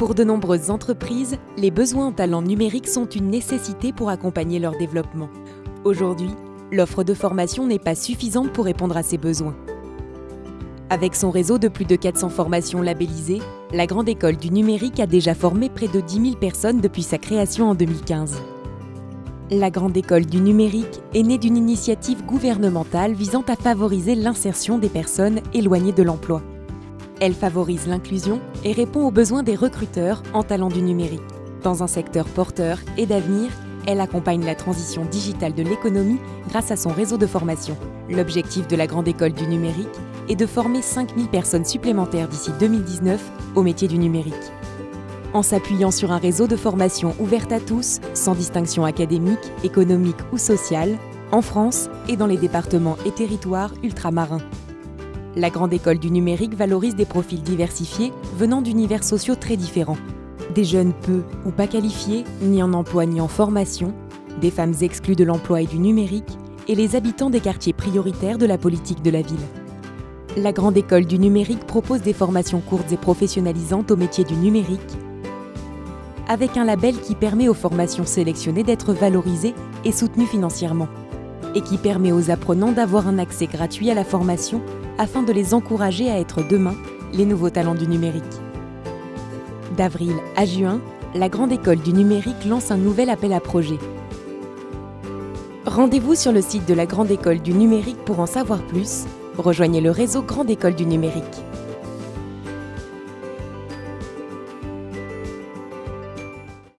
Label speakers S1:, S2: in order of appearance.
S1: Pour de nombreuses entreprises, les besoins en talents numériques sont une nécessité pour accompagner leur développement. Aujourd'hui, l'offre de formation n'est pas suffisante pour répondre à ces besoins. Avec son réseau de plus de 400 formations labellisées, la Grande École du Numérique a déjà formé près de 10 000 personnes depuis sa création en 2015. La Grande École du Numérique est née d'une initiative gouvernementale visant à favoriser l'insertion des personnes éloignées de l'emploi. Elle favorise l'inclusion et répond aux besoins des recruteurs en talent du numérique. Dans un secteur porteur et d'avenir, elle accompagne la transition digitale de l'économie grâce à son réseau de formation. L'objectif de la Grande École du Numérique est de former 5000 personnes supplémentaires d'ici 2019 au métier du numérique. En s'appuyant sur un réseau de formation ouverte à tous, sans distinction académique, économique ou sociale, en France et dans les départements et territoires ultramarins. La Grande École du Numérique valorise des profils diversifiés venant d'univers sociaux très différents. Des jeunes peu ou pas qualifiés, ni en emploi ni en formation, des femmes exclues de l'emploi et du numérique, et les habitants des quartiers prioritaires de la politique de la ville. La Grande École du Numérique propose des formations courtes et professionnalisantes au métier du numérique, avec un label qui permet aux formations sélectionnées d'être valorisées et soutenues financièrement, et qui permet aux apprenants d'avoir un accès gratuit à la formation afin de les encourager à être demain les nouveaux talents du numérique. D'avril à juin, la Grande École du Numérique lance un nouvel appel à projets. Rendez-vous sur le site de la Grande École du Numérique pour en savoir plus. Rejoignez le réseau Grande École du Numérique.